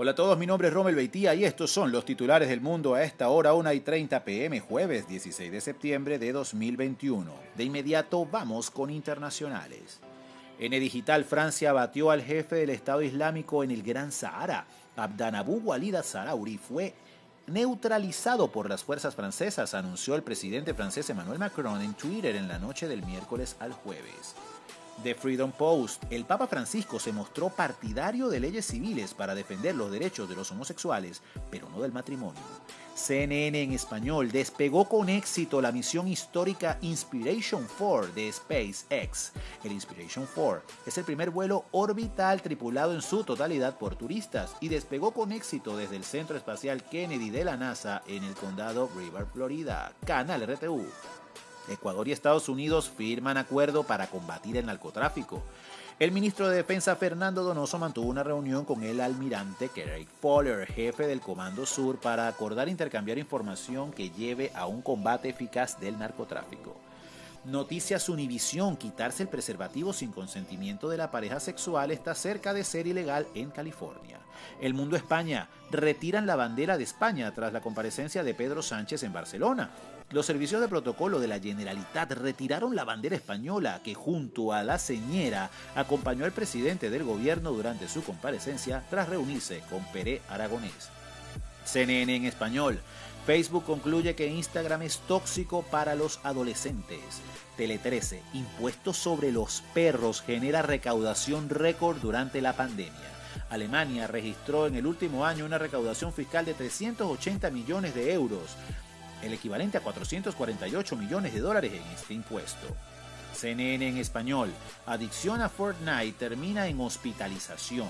Hola a todos, mi nombre es Romel Beitía y estos son los titulares del mundo a esta hora 1 y 30 pm, jueves 16 de septiembre de 2021. De inmediato vamos con internacionales. En el digital, Francia batió al jefe del Estado Islámico en el Gran Sahara. Abdanabu Walid Sarauri fue neutralizado por las fuerzas francesas, anunció el presidente francés Emmanuel Macron en Twitter en la noche del miércoles al jueves. The Freedom Post, el Papa Francisco se mostró partidario de leyes civiles para defender los derechos de los homosexuales, pero no del matrimonio. CNN en español despegó con éxito la misión histórica Inspiration 4 de SpaceX. El Inspiration 4 es el primer vuelo orbital tripulado en su totalidad por turistas y despegó con éxito desde el Centro Espacial Kennedy de la NASA en el condado River, Florida. Canal RTU. Ecuador y Estados Unidos firman acuerdo para combatir el narcotráfico. El ministro de Defensa Fernando Donoso mantuvo una reunión con el almirante Craig Fowler, jefe del Comando Sur, para acordar intercambiar información que lleve a un combate eficaz del narcotráfico. Noticias Univisión, quitarse el preservativo sin consentimiento de la pareja sexual está cerca de ser ilegal en California. El Mundo España, retiran la bandera de España tras la comparecencia de Pedro Sánchez en Barcelona. Los servicios de protocolo de la Generalitat retiraron la bandera española que junto a la señera acompañó al presidente del gobierno durante su comparecencia tras reunirse con Pere Aragonés. CNN en español. Facebook concluye que Instagram es tóxico para los adolescentes. Tele 13. Impuestos sobre los perros genera recaudación récord durante la pandemia. Alemania registró en el último año una recaudación fiscal de 380 millones de euros, el equivalente a 448 millones de dólares en este impuesto. CNN en español. Adicción a Fortnite termina en hospitalización.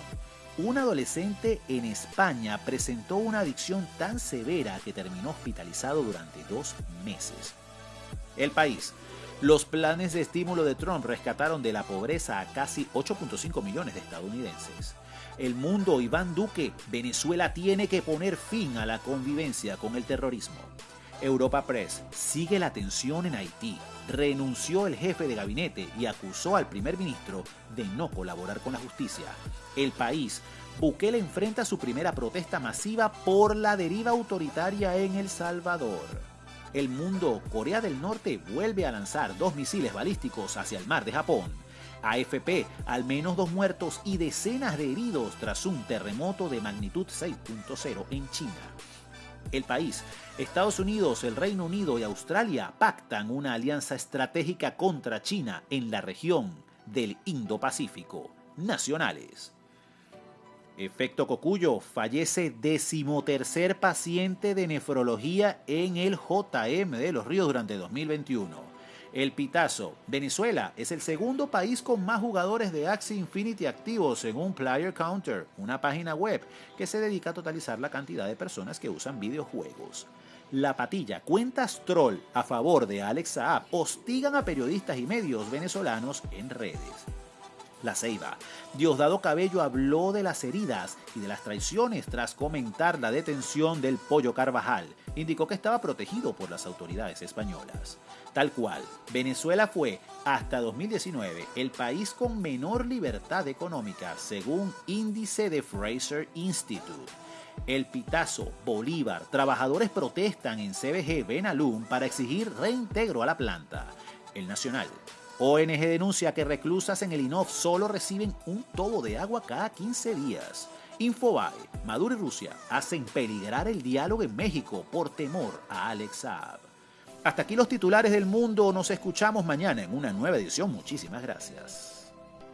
Un adolescente en España presentó una adicción tan severa que terminó hospitalizado durante dos meses. El país. Los planes de estímulo de Trump rescataron de la pobreza a casi 8.5 millones de estadounidenses. El mundo, Iván Duque, Venezuela tiene que poner fin a la convivencia con el terrorismo. Europa Press sigue la tensión en Haití. Renunció el jefe de gabinete y acusó al primer ministro de no colaborar con la justicia. El país, Bukele enfrenta su primera protesta masiva por la deriva autoritaria en El Salvador. El mundo, Corea del Norte vuelve a lanzar dos misiles balísticos hacia el mar de Japón. AFP, al menos dos muertos y decenas de heridos tras un terremoto de magnitud 6.0 en China. El país, Estados Unidos, el Reino Unido y Australia pactan una alianza estratégica contra China en la región del Indo-Pacífico. Nacionales. Efecto Cocuyo, fallece decimotercer paciente de nefrología en el JM de los Ríos durante 2021. El Pitazo. Venezuela es el segundo país con más jugadores de Axie Infinity activos según Player Counter, una página web que se dedica a totalizar la cantidad de personas que usan videojuegos. La Patilla, cuentas troll a favor de Alex Saab, hostigan a periodistas y medios venezolanos en redes. La Ceiba. Diosdado Cabello habló de las heridas y de las traiciones tras comentar la detención del Pollo Carvajal. Indicó que estaba protegido por las autoridades españolas. Tal cual, Venezuela fue, hasta 2019, el país con menor libertad económica, según índice de Fraser Institute. El Pitazo, Bolívar, trabajadores protestan en CBG Benalum para exigir reintegro a la planta. El Nacional, ONG denuncia que reclusas en el INOF solo reciben un tobo de agua cada 15 días. Infobae, Maduro y Rusia hacen peligrar el diálogo en México por temor a Alex Saab. Hasta aquí los titulares del mundo. Nos escuchamos mañana en una nueva edición. Muchísimas gracias.